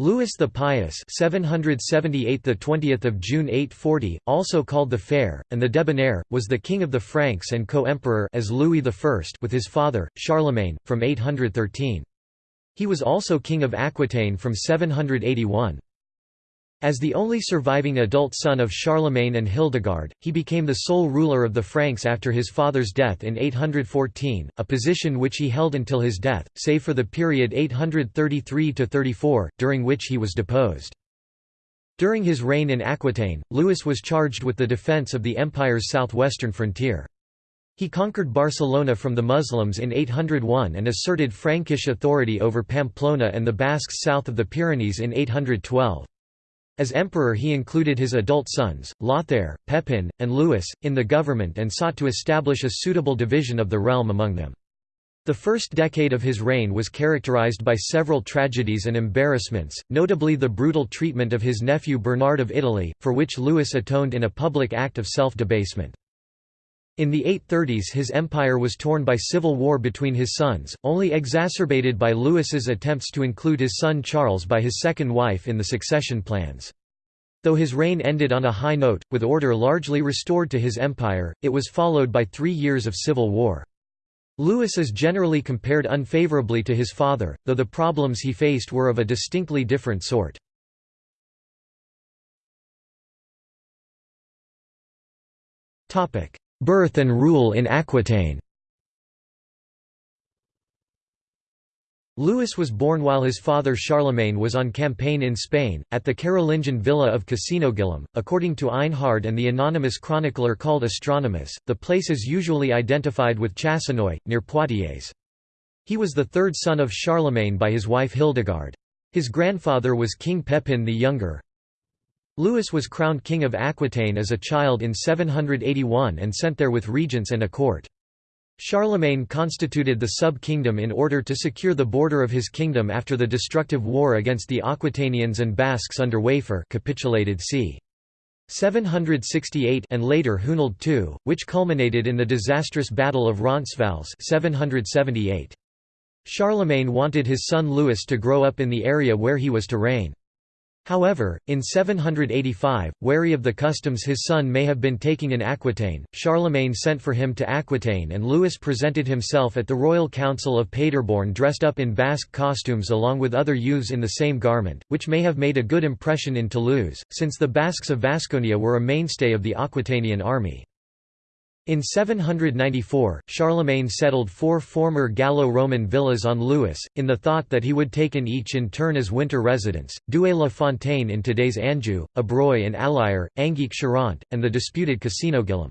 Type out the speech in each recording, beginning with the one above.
Louis the Pious 778 the 20th of June 840 also called the Fair and the Debonair was the king of the Franks and co-emperor as Louis I with his father Charlemagne from 813 He was also king of Aquitaine from 781 as the only surviving adult son of Charlemagne and Hildegard, he became the sole ruler of the Franks after his father's death in 814, a position which he held until his death, save for the period 833–34, during which he was deposed. During his reign in Aquitaine, Louis was charged with the defence of the empire's southwestern frontier. He conquered Barcelona from the Muslims in 801 and asserted Frankish authority over Pamplona and the Basques south of the Pyrenees in 812. As emperor he included his adult sons, Lothair, Pepin, and Louis, in the government and sought to establish a suitable division of the realm among them. The first decade of his reign was characterized by several tragedies and embarrassments, notably the brutal treatment of his nephew Bernard of Italy, for which Louis atoned in a public act of self-debasement. In the 830s his empire was torn by civil war between his sons, only exacerbated by Louis's attempts to include his son Charles by his second wife in the succession plans. Though his reign ended on a high note, with order largely restored to his empire, it was followed by three years of civil war. Louis is generally compared unfavorably to his father, though the problems he faced were of a distinctly different sort. Birth and rule in Aquitaine Louis was born while his father Charlemagne was on campaign in Spain, at the Carolingian villa of Casinogilum. According to Einhard and the anonymous chronicler called Astronomus, the place is usually identified with Chasseneuil, near Poitiers. He was the third son of Charlemagne by his wife Hildegard. His grandfather was King Pepin the Younger, Louis was crowned king of Aquitaine as a child in 781 and sent there with regents and a court. Charlemagne constituted the sub-kingdom in order to secure the border of his kingdom after the destructive war against the Aquitanians and Basques under Waifre capitulated c. 768 and later Hunald II, which culminated in the disastrous Battle of Roncesvalles 778. Charlemagne wanted his son Louis to grow up in the area where he was to reign. However, in 785, wary of the customs his son may have been taking in Aquitaine, Charlemagne sent for him to Aquitaine and Louis presented himself at the royal council of Paderborn dressed up in Basque costumes along with other youths in the same garment, which may have made a good impression in Toulouse, since the Basques of Vasconia were a mainstay of the Aquitanian army. In 794, Charlemagne settled four former Gallo-Roman villas on Louis, in the thought that he would take in each in turn as winter residence, Doué-la-Fontaine in today's Anjou, Ebreuil and Allier, Angeac-Charente, and the disputed Casinogilum.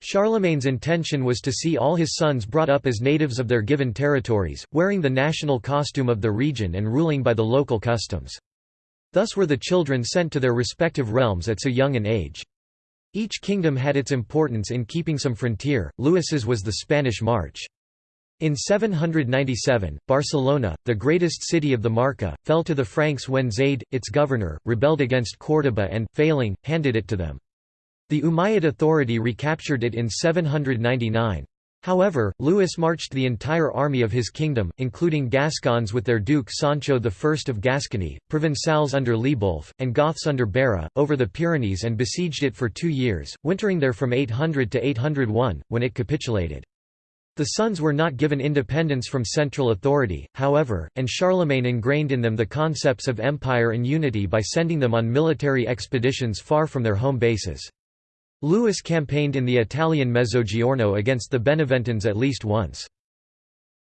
Charlemagne's intention was to see all his sons brought up as natives of their given territories, wearing the national costume of the region and ruling by the local customs. Thus were the children sent to their respective realms at so young an age. Each kingdom had its importance in keeping some frontier, Louis's was the Spanish March. In 797, Barcelona, the greatest city of the Marca, fell to the Franks when Zayd, its governor, rebelled against Córdoba and, failing, handed it to them. The Umayyad authority recaptured it in 799. However, Louis marched the entire army of his kingdom, including Gascons with their duke Sancho I of Gascony, Provençals under Libolf, and Goths under Bera, over the Pyrenees and besieged it for two years, wintering there from 800 to 801, when it capitulated. The sons were not given independence from central authority, however, and Charlemagne ingrained in them the concepts of empire and unity by sending them on military expeditions far from their home bases. Louis campaigned in the Italian Mezzogiorno against the Beneventans at least once.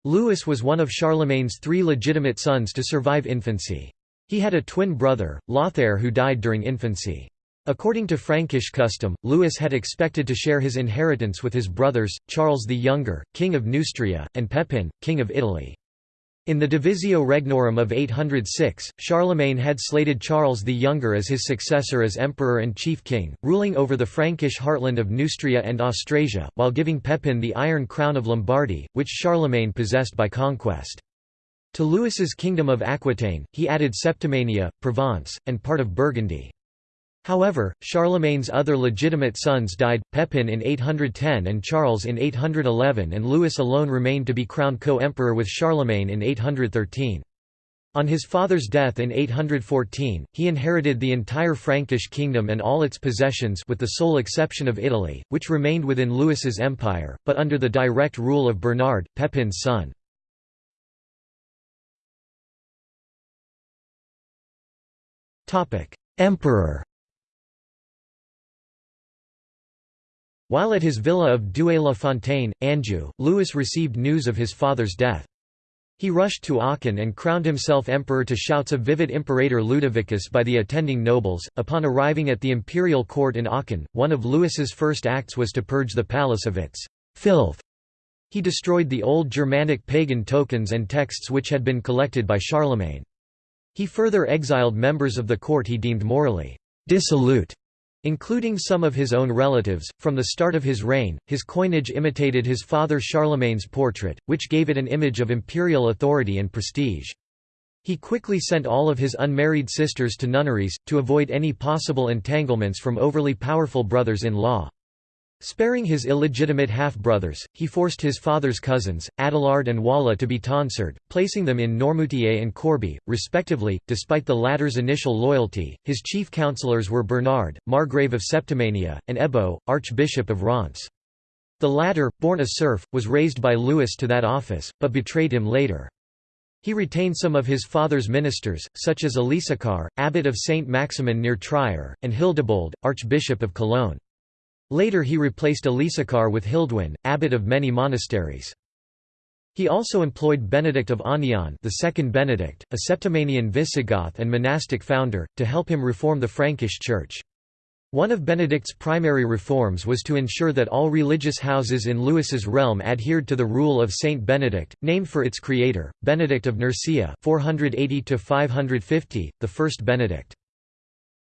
Louis was one of Charlemagne's three legitimate sons to survive infancy. He had a twin brother, Lothair who died during infancy. According to Frankish custom, Louis had expected to share his inheritance with his brothers, Charles the Younger, king of Neustria, and Pepin, king of Italy. In the Divisio Regnorum of 806, Charlemagne had slated Charles the Younger as his successor as emperor and chief king, ruling over the Frankish heartland of Neustria and Austrasia, while giving Pepin the Iron Crown of Lombardy, which Charlemagne possessed by conquest. To Louis's kingdom of Aquitaine, he added Septimania, Provence, and part of Burgundy. However, Charlemagne's other legitimate sons died, Pepin in 810 and Charles in 811 and Louis alone remained to be crowned co-emperor with Charlemagne in 813. On his father's death in 814, he inherited the entire Frankish kingdom and all its possessions with the sole exception of Italy, which remained within Louis's empire, but under the direct rule of Bernard, Pepin's son. Emperor While at his villa of Doué-la-Fontaine, Anjou, Louis received news of his father's death. He rushed to Aachen and crowned himself emperor to shouts of vivat Imperator Ludovicus by the attending nobles. Upon arriving at the imperial court in Aachen, one of Louis's first acts was to purge the palace of its filth. He destroyed the old Germanic pagan tokens and texts which had been collected by Charlemagne. He further exiled members of the court he deemed morally dissolute Including some of his own relatives, from the start of his reign, his coinage imitated his father Charlemagne's portrait, which gave it an image of imperial authority and prestige. He quickly sent all of his unmarried sisters to nunneries, to avoid any possible entanglements from overly powerful brothers-in-law. Sparing his illegitimate half-brothers, he forced his father's cousins, Adelard and Wala to be tonsured, placing them in Noirmoutier and Corbie, respectively. Despite the latter's initial loyalty, his chief counselors were Bernard, Margrave of Septimania, and Ebo, Archbishop of Reims. The latter, born a serf, was raised by Louis to that office, but betrayed him later. He retained some of his father's ministers, such as Elisachar, abbot of Saint Maximin near Trier, and Hildebold, Archbishop of Cologne. Later he replaced Elisachar with Hilduin, abbot of many monasteries. He also employed Benedict of Aniane the second Benedict, a Septimanian Visigoth and monastic founder, to help him reform the Frankish Church. One of Benedict's primary reforms was to ensure that all religious houses in Louis's realm adhered to the rule of Saint Benedict, named for its creator, Benedict of Nursia 480 the first Benedict.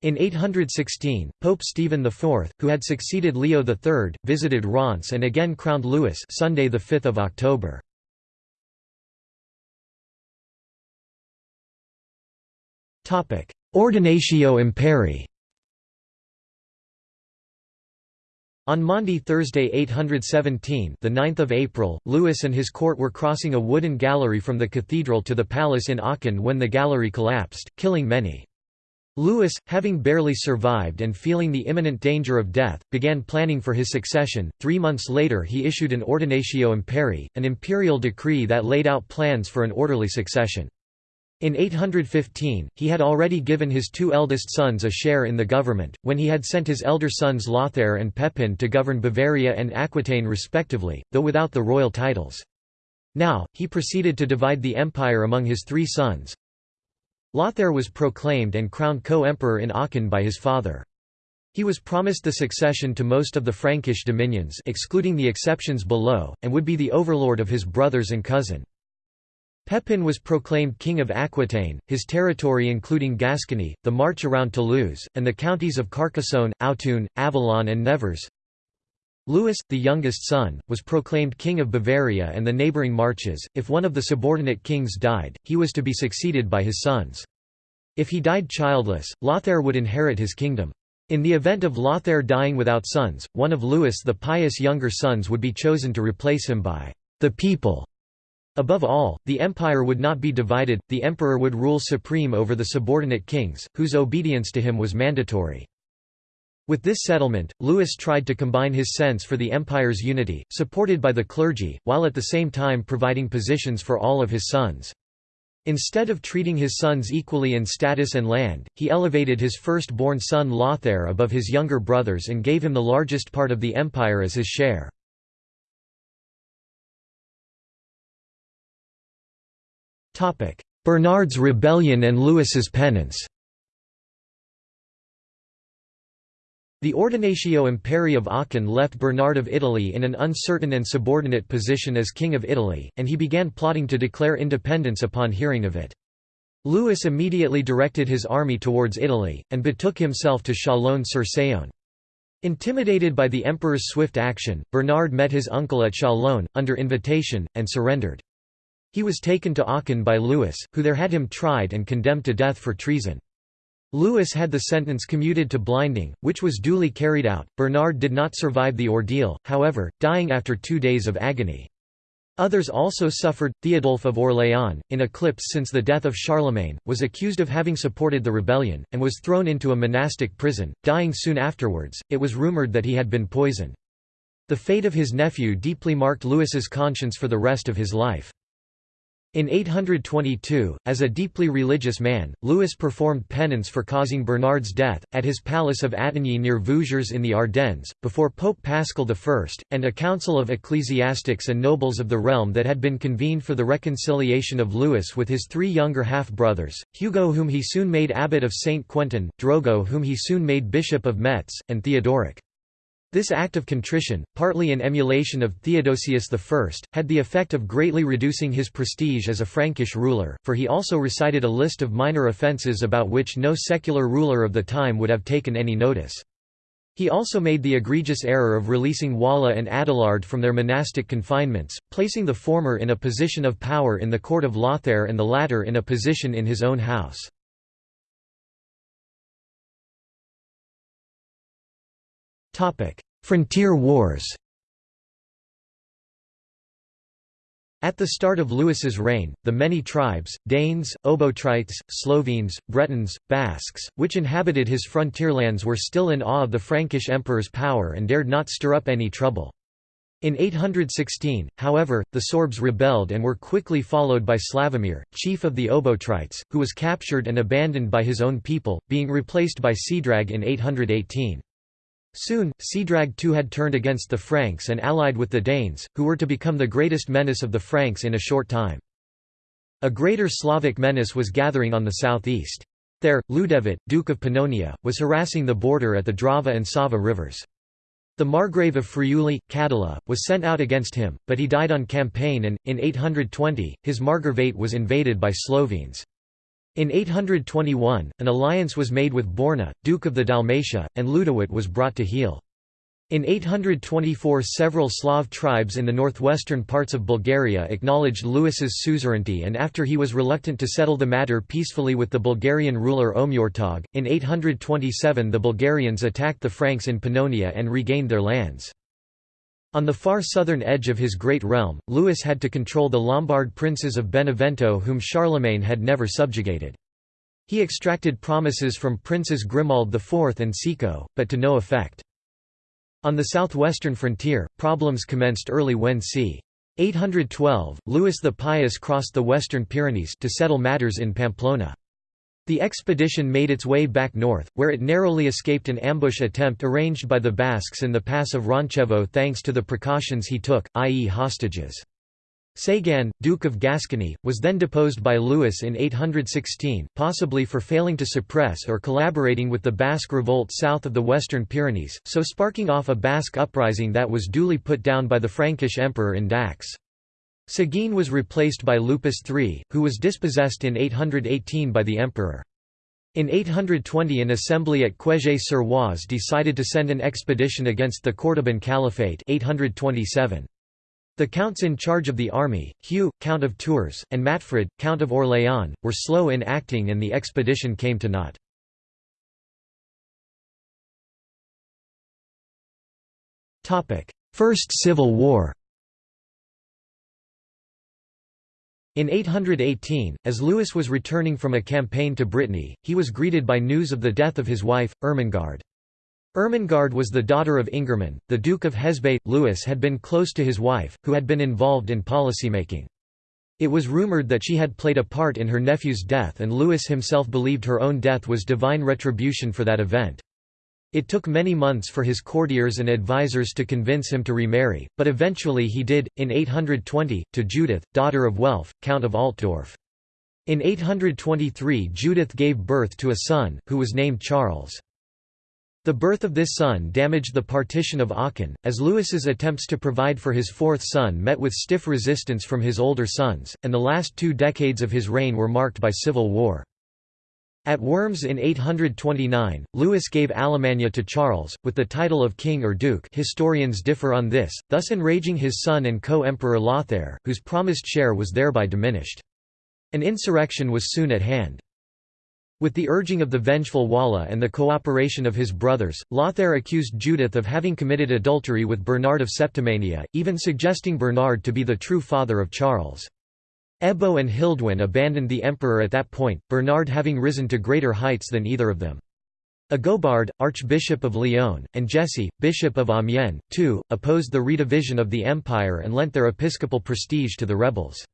In 816, Pope Stephen IV, who had succeeded Leo III, visited Reims and again crowned Louis Sunday 5 October. Ordinatio Imperii On Maundy Thursday 817 the 9th of April, Louis and his court were crossing a wooden gallery from the cathedral to the palace in Aachen when the gallery collapsed, killing many. Louis, having barely survived and feeling the imminent danger of death, began planning for his succession. Three months later, he issued an Ordinatio Imperii, an imperial decree that laid out plans for an orderly succession. In 815, he had already given his two eldest sons a share in the government, when he had sent his elder sons Lothair and Pepin to govern Bavaria and Aquitaine respectively, though without the royal titles. Now, he proceeded to divide the empire among his three sons, Lothair was proclaimed and crowned co-emperor in Aachen by his father. He was promised the succession to most of the Frankish dominions excluding the exceptions below, and would be the overlord of his brothers and cousin. Pepin was proclaimed king of Aquitaine, his territory including Gascony, the march around Toulouse, and the counties of Carcassonne, Autun, Avallon and Nevers. Louis, the youngest son, was proclaimed king of Bavaria and the neighbouring marches. If one of the subordinate kings died, he was to be succeeded by his sons. If he died childless, Lothair would inherit his kingdom. In the event of Lothair dying without sons, one of Louis the pious younger sons would be chosen to replace him by the people. Above all, the empire would not be divided, the emperor would rule supreme over the subordinate kings, whose obedience to him was mandatory. With this settlement, Louis tried to combine his sense for the empire's unity, supported by the clergy, while at the same time providing positions for all of his sons. Instead of treating his sons equally in status and land, he elevated his first-born son Lothair above his younger brothers and gave him the largest part of the empire as his share. Bernard's rebellion and Louis's penance The Ordinatio Imperii of Aachen left Bernard of Italy in an uncertain and subordinate position as King of Italy, and he began plotting to declare independence upon hearing of it. Louis immediately directed his army towards Italy, and betook himself to Chalon-sur-Saône. Intimidated by the emperor's swift action, Bernard met his uncle at Chalon, under invitation, and surrendered. He was taken to Aachen by Louis, who there had him tried and condemned to death for treason. Louis had the sentence commuted to blinding, which was duly carried out. Bernard did not survive the ordeal, however, dying after two days of agony. Others also suffered. Theodulf of Orléans, in eclipse since the death of Charlemagne, was accused of having supported the rebellion, and was thrown into a monastic prison, dying soon afterwards. It was rumoured that he had been poisoned. The fate of his nephew deeply marked Louis's conscience for the rest of his life. In 822, as a deeply religious man, Louis performed penance for causing Bernard's death, at his palace of Attigny near Vouziers in the Ardennes, before Pope Paschal I, and a council of ecclesiastics and nobles of the realm that had been convened for the reconciliation of Louis with his three younger half-brothers, Hugo whom he soon made abbot of Saint Quentin, Drogo whom he soon made bishop of Metz, and Theodoric. This act of contrition, partly in emulation of Theodosius I, had the effect of greatly reducing his prestige as a Frankish ruler, for he also recited a list of minor offences about which no secular ruler of the time would have taken any notice. He also made the egregious error of releasing Wala and Adelard from their monastic confinements, placing the former in a position of power in the court of Lothair and the latter in a position in his own house. Frontier wars At the start of Louis's reign, the many tribes, Danes, Obotrites, Slovenes, Bretons, Basques, which inhabited his frontierlands were still in awe of the Frankish emperor's power and dared not stir up any trouble. In 816, however, the Sorbs rebelled and were quickly followed by Slavomir, chief of the Obotrites, who was captured and abandoned by his own people, being replaced by Ceadrag in 818. Soon, Ceadrag too had turned against the Franks and allied with the Danes, who were to become the greatest menace of the Franks in a short time. A greater Slavic menace was gathering on the southeast. There, Ljudevit, Duke of Pannonia, was harassing the border at the Drava and Sava rivers. The Margrave of Friuli, Cadala, was sent out against him, but he died on campaign and, in 820, his Margravate was invaded by Slovenes. In 821, an alliance was made with Borna, Duke of the Dalmatia, and Ljudevit was brought to heel. In 824 several Slav tribes in the northwestern parts of Bulgaria acknowledged Louis's suzerainty and after he was reluctant to settle the matter peacefully with the Bulgarian ruler Omurtag, in 827 the Bulgarians attacked the Franks in Pannonia and regained their lands. On the far southern edge of his great realm, Louis had to control the Lombard princes of Benevento whom Charlemagne had never subjugated. He extracted promises from Princes Grimoald IV and Sico, but to no effect. On the southwestern frontier, problems commenced early when c. 812, Louis the Pious crossed the western Pyrenees to settle matters in Pamplona. The expedition made its way back north, where it narrowly escaped an ambush attempt arranged by the Basques in the pass of Roncevaux thanks to the precautions he took, i.e. hostages. Seguin, Duke of Gascony, was then deposed by Louis in 816, possibly for failing to suppress or collaborating with the Basque revolt south of the Western Pyrenees, so sparking off a Basque uprising that was duly put down by the Frankish emperor in Dax. Seguin was replaced by Lupus III, who was dispossessed in 818 by the emperor. In 820 an assembly at Quierzy-sur-Oise decided to send an expedition against the Cordoban Caliphate 827. The counts in charge of the army, Hugh, Count of Tours, and Matfred, Count of Orléans, were slow in acting and the expedition came to naught. First Civil War In 818, as Louis was returning from a campaign to Brittany, he was greeted by news of the death of his wife, Ermengarde. Ermengarde was the daughter of Ingerman, the Duke of Hesbaye. Louis had been close to his wife, who had been involved in policymaking. It was rumoured that she had played a part in her nephew's death and Louis himself believed her own death was divine retribution for that event. It took many months for his courtiers and advisers to convince him to remarry, but eventually he did, in 820, to Judith, daughter of Welf, Count of Altdorf. In 823 Judith gave birth to a son, who was named Charles. The birth of this son damaged the partition of Aachen, as Louis's attempts to provide for his fourth son met with stiff resistance from his older sons, and the last two decades of his reign were marked by civil war. At Worms in 829, Louis gave Alemannia to Charles, with the title of king or duke historians differ on this, thus enraging his son and co-emperor Lothair, whose promised share was thereby diminished. An insurrection was soon at hand. With the urging of the vengeful Wala and the cooperation of his brothers, Lothair accused Judith of having committed adultery with Bernard of Septimania, even suggesting Bernard to be the true father of Charles. Ebbo and Hilduin abandoned the emperor at that point, Bernard having risen to greater heights than either of them. Agobard, Archbishop of Lyon, and Jesse, Bishop of Amiens, too, opposed the redivision of the empire and lent their episcopal prestige to the rebels.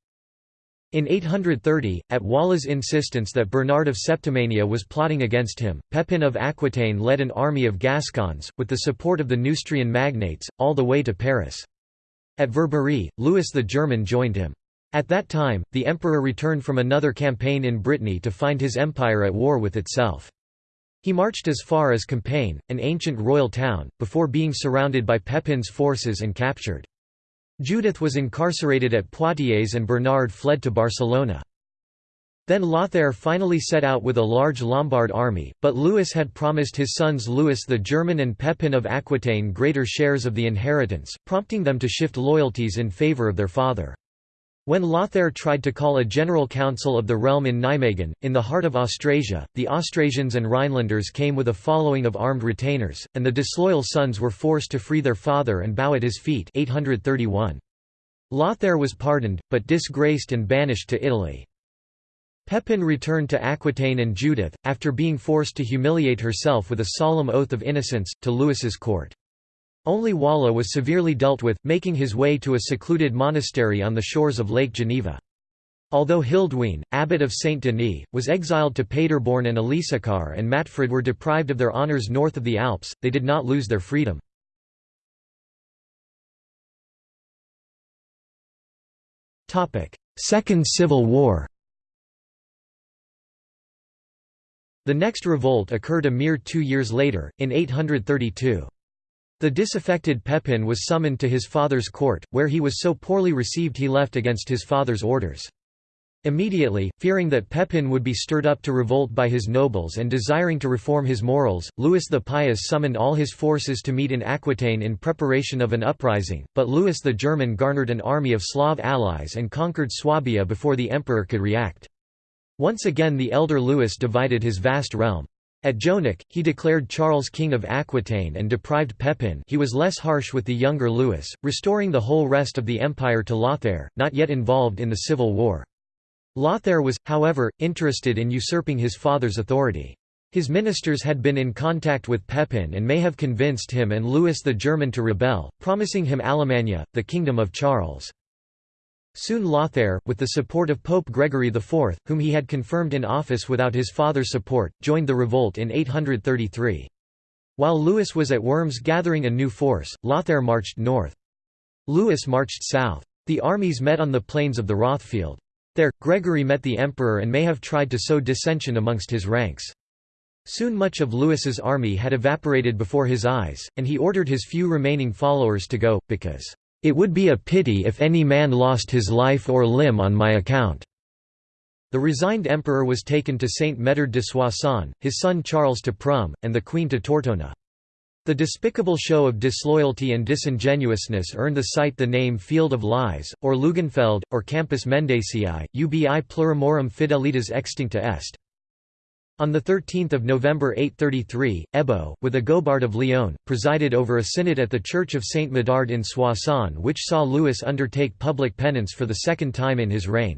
In 830, at Wala's insistence that Bernard of Septimania was plotting against him, Pepin of Aquitaine led an army of Gascons, with the support of the Neustrian magnates, all the way to Paris. At Verberie, Louis the German joined him. At that time, the emperor returned from another campaign in Brittany to find his empire at war with itself. He marched as far as Compiègne, an ancient royal town, before being surrounded by Pepin's forces and captured. Judith was incarcerated at Poitiers and Bernard fled to Barcelona. Then Lothair finally set out with a large Lombard army, but Louis had promised his sons Louis the German and Pepin of Aquitaine greater shares of the inheritance, prompting them to shift loyalties in favour of their father. When Lothair tried to call a general council of the realm in Nijmegen, in the heart of Austrasia, the Austrasians and Rhinelanders came with a following of armed retainers, and the disloyal sons were forced to free their father and bow at his feet 831. Lothair was pardoned, but disgraced and banished to Italy. Pepin returned to Aquitaine and Judith, after being forced to humiliate herself with a solemn oath of innocence, to Louis's court. Only Wala was severely dealt with, making his way to a secluded monastery on the shores of Lake Geneva. Although Hilduin, abbot of Saint Denis, was exiled to Paderborn and Elisachar and Matfred were deprived of their honours north of the Alps, they did not lose their freedom. Second Civil War The next revolt occurred a mere two years later, in 832. The disaffected Pepin was summoned to his father's court, where he was so poorly received he left against his father's orders. Immediately, fearing that Pepin would be stirred up to revolt by his nobles and desiring to reform his morals, Louis the Pious summoned all his forces to meet in Aquitaine in preparation of an uprising, but Louis the German garnered an army of Slav allies and conquered Swabia before the emperor could react. Once again the elder Louis divided his vast realm. At Jonac, he declared Charles king of Aquitaine and deprived Pepin he was less harsh with the younger Louis, restoring the whole rest of the empire to Lothair, not yet involved in the civil war. Lothair was, however, interested in usurping his father's authority. His ministers had been in contact with Pepin and may have convinced him and Louis the German to rebel, promising him Alemannia, the kingdom of Charles. Soon Lothair, with the support of Pope Gregory IV, whom he had confirmed in office without his father's support, joined the revolt in 833. While Louis was at Worms gathering a new force, Lothair marched north. Louis marched south. The armies met on the plains of the Rothfeld. There, Gregory met the emperor and may have tried to sow dissension amongst his ranks. Soon much of Louis's army had evaporated before his eyes, and he ordered his few remaining followers to go, because it would be a pity if any man lost his life or limb on my account." The resigned emperor was taken to Saint Medard de Soissons, his son Charles to Prum, and the queen to Tortona. The despicable show of disloyalty and disingenuousness earned the site the name Field of Lies, or Lugenfeld, or Campus Mendaciae, ubi plurimorum fidelitas extincta est. On 13 November 833, Ebbo, with Agobard of Lyon, presided over a synod at the Church of Saint Medard in Soissons which saw Louis undertake public penance for the second time in his reign.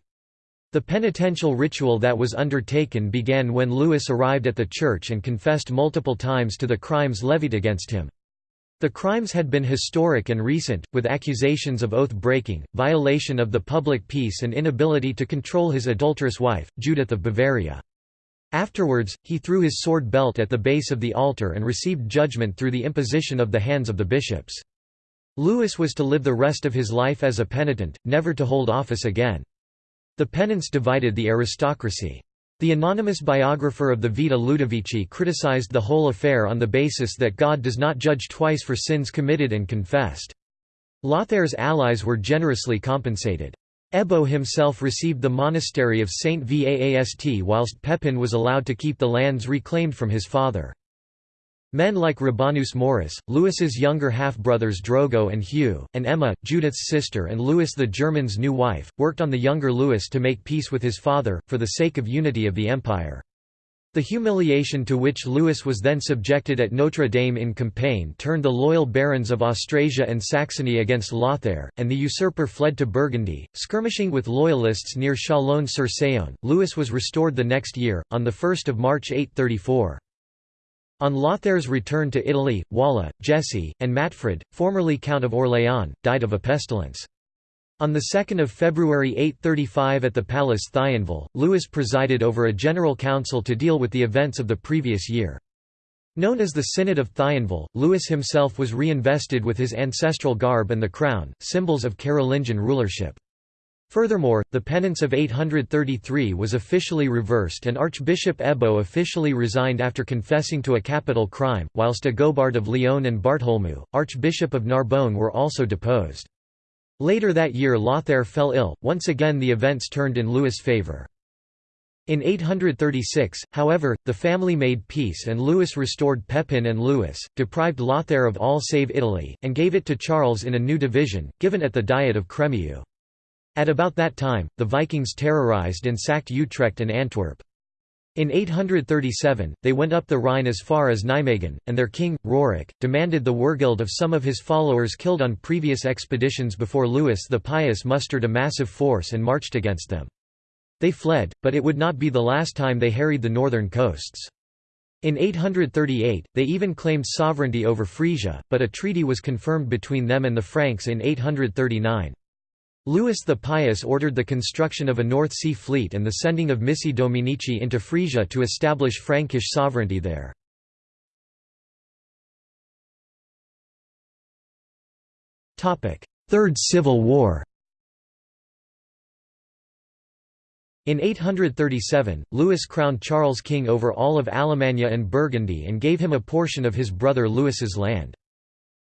The penitential ritual that was undertaken began when Louis arrived at the church and confessed multiple times to the crimes levied against him. The crimes had been historic and recent, with accusations of oath-breaking, violation of the public peace and inability to control his adulterous wife, Judith of Bavaria. Afterwards, he threw his sword belt at the base of the altar and received judgment through the imposition of the hands of the bishops. Louis was to live the rest of his life as a penitent, never to hold office again. The penance divided the aristocracy. The anonymous biographer of the Vita Ludovici criticized the whole affair on the basis that God does not judge twice for sins committed and confessed. Lothair's allies were generously compensated. Ebbo himself received the monastery of Saint Vaast whilst Pepin was allowed to keep the lands reclaimed from his father. Men like Rabanus Maurus, Louis's younger half-brothers Drogo and Hugh, and Emma, Judith's sister and Louis the German's new wife, worked on the younger Louis to make peace with his father, for the sake of unity of the empire. The humiliation to which Louis was then subjected at Notre Dame in Compiègne turned the loyal barons of Austrasia and Saxony against Lothair, and the usurper fled to Burgundy, skirmishing with loyalists near Chalon-sur-Saône. Louis was restored the next year, on 1 March 834. On Lothair's return to Italy, Wala, Jesse, and Matfred, formerly Count of Orléans, died of a pestilence. On 2 February 835 at the Palace Thionville, Louis presided over a general council to deal with the events of the previous year. Known as the Synod of Thionville, Louis himself was reinvested with his ancestral garb and the crown, symbols of Carolingian rulership. Furthermore, the penance of 833 was officially reversed and Archbishop Ebbo officially resigned after confessing to a capital crime, whilst Agobard of Lyon and Bartholomew, Archbishop of Narbonne were also deposed. Later that year Lothair fell ill, once again the events turned in Louis' favour. In 836, however, the family made peace and Louis restored Pepin and Louis, deprived Lothair of all save Italy, and gave it to Charles in a new division, given at the Diet of Crémieux. At about that time, the Vikings terrorized and sacked Utrecht and Antwerp. In 837, they went up the Rhine as far as Nijmegen, and their king, Rorik, demanded the wergild of some of his followers killed on previous expeditions before Louis the Pious mustered a massive force and marched against them. They fled, but it would not be the last time they harried the northern coasts. In 838, they even claimed sovereignty over Frisia, but a treaty was confirmed between them and the Franks in 839. Louis the Pious ordered the construction of a North Sea fleet and the sending of missi dominici into Frisia to establish Frankish sovereignty there. Third Civil War In 837, Louis crowned Charles king over all of Alemannia and Burgundy and gave him a portion of his brother Louis's land.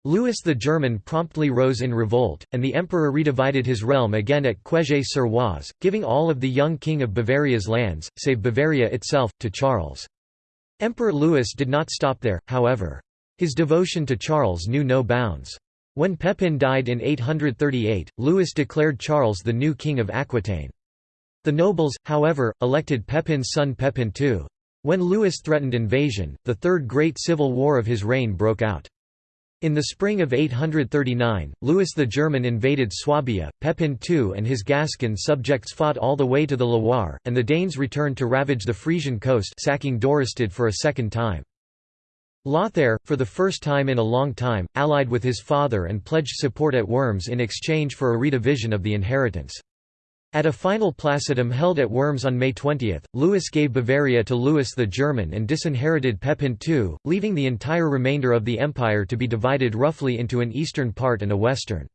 Louis the German promptly rose in revolt, and the emperor redivided his realm again at Quierzy-sur-Oise, giving all of the young king of Bavaria's lands, save Bavaria itself, to Charles. Emperor Louis did not stop there, however. His devotion to Charles knew no bounds. When Pepin died in 838, Louis declared Charles the new king of Aquitaine. The nobles, however, elected Pepin's son Pepin II. When Louis threatened invasion, the Third Great Civil War of his reign broke out. In the spring of 839, Louis the German invaded Swabia, Pepin II and his Gascon subjects fought all the way to the Loire, and the Danes returned to ravage the Frisian coast sacking Dorestad for a second time. Lothair, for the first time in a long time, allied with his father and pledged support at Worms in exchange for a redivision of the inheritance. At a final placitum held at Worms on May 20, Louis gave Bavaria to Louis the German and disinherited Pepin II, leaving the entire remainder of the empire to be divided roughly into an eastern part and a western.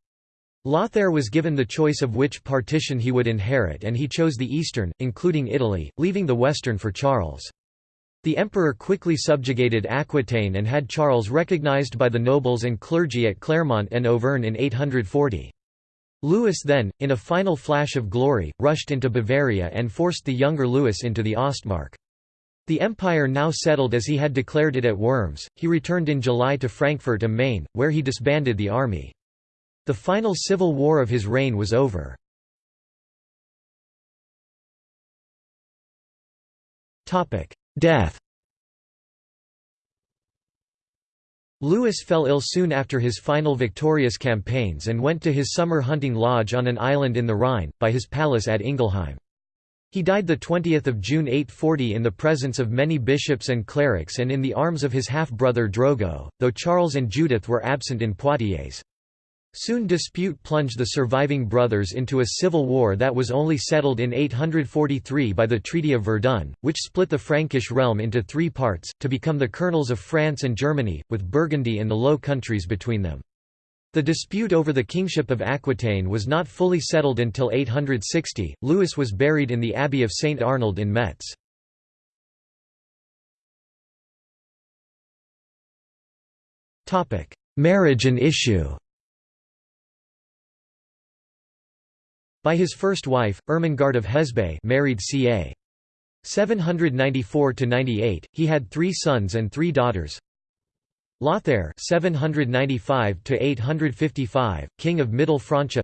Lothair was given the choice of which partition he would inherit and he chose the eastern, including Italy, leaving the western for Charles. The emperor quickly subjugated Aquitaine and had Charles recognized by the nobles and clergy at Clermont and Auvergne in 840. Louis then, in a final flash of glory, rushed into Bavaria and forced the younger Louis into the Ostmark. The empire now settled as he had declared it at Worms, he returned in July to Frankfurt am Main, where he disbanded the army. The final civil war of his reign was over. Death Louis fell ill soon after his final victorious campaigns and went to his summer hunting lodge on an island in the Rhine, by his palace at Ingelheim. He died 20 June 840 in the presence of many bishops and clerics and in the arms of his half-brother Drogo, though Charles and Judith were absent in Poitiers. Soon dispute plunged the surviving brothers into a civil war that was only settled in 843 by the Treaty of Verdun, which split the Frankish realm into three parts, to become the kernels of France and Germany, with Burgundy and the Low Countries between them. The dispute over the kingship of Aquitaine was not fully settled until 860. Louis was buried in the Abbey of St. Arnold in Metz. Marriage and issue By his first wife, Ermengarde of Hesbaye married ca. 794–98, he had three sons and three daughters. Lothair 795–855, king of Middle Francia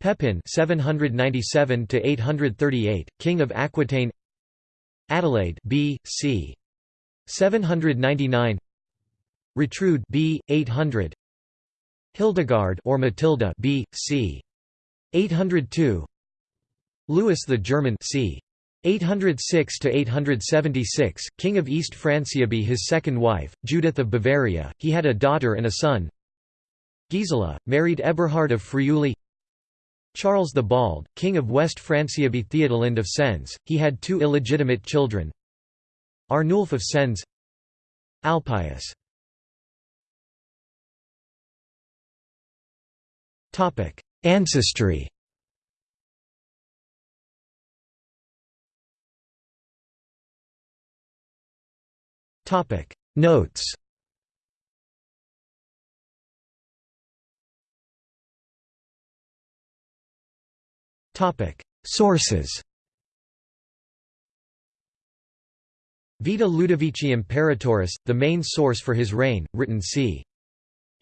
Pepin 797–838, king of Aquitaine Adelaide B. c. 799 Retrude B. 800 Hildegard or Matilda B. c. 802 Louis the German c. 806 to 876, king of East Francia by his second wife, Judith of Bavaria. He had a daughter and a son. Gisela married Eberhard of Friuli. Charles the Bald, king of West Francia by Theodolind of Sens. He had two illegitimate children. Arnulf of Sens. Alpius. Topic: Ancestry. Notes Sources Vita Ludovici Imperatoris, the main source for his reign, written c.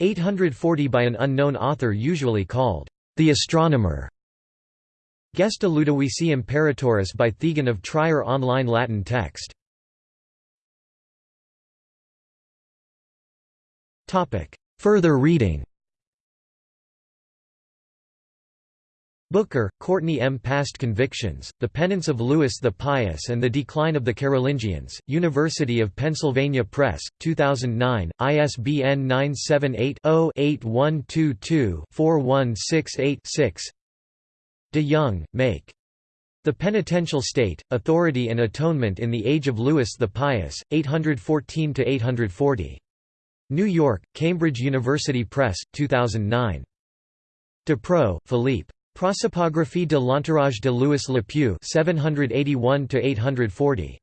840 by an unknown author usually called the astronomer. Gesta Ludovici Imperatoris by Thegan of Trier online Latin text. Further reading Booker, Courtney M. Past Convictions, The Penance of Louis the Pious and the Decline of the Carolingians, University of Pennsylvania Press, 2009, ISBN 978-0-8122-4168-6 De Jong, Mayke. The Penitential State, Authority and Atonement in the Age of Louis the Pious, 814–840. New York, Cambridge University Press, 2009. Depreux, Philippe. Prosopographie de l'entourage de Louis le Pieux 781–840.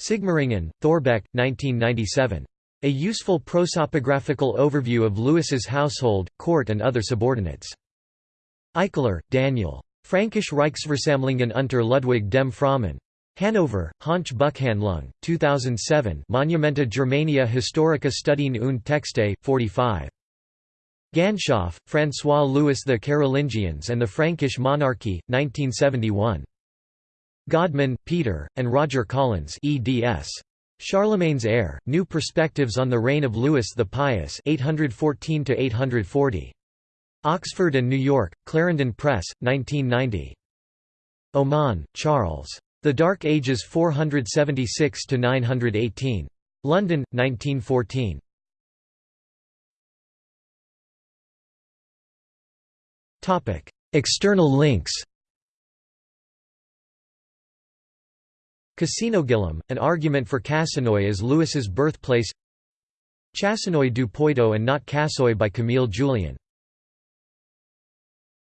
Sigmaringen, Thorbecke, 1997. A useful prosopographical overview of Louis's household, court and other subordinates. Eichler, Daniel. Frankische Reichsversammlungen unter Ludwig dem Frommen. Hanover, Hahnsche Buchhandlung, 2007 Monumenta Germania Historica Studien und Texte, 45. Ganshof, François-Louis The Carolingians and the Frankish Monarchy, 1971. Godman, Peter, and Roger Collins eds. Charlemagne's Heir, New Perspectives on the Reign of Louis the Pious 814 Oxford and New York, Clarendon Press, 1990. Oman, Charles. The Dark Ages 476–918. London, 1914. External links Cassinogillum, an argument for Cassinoy as Louis's birthplace Chasseneuil du Poitou and not Cassoy by Camille Jullian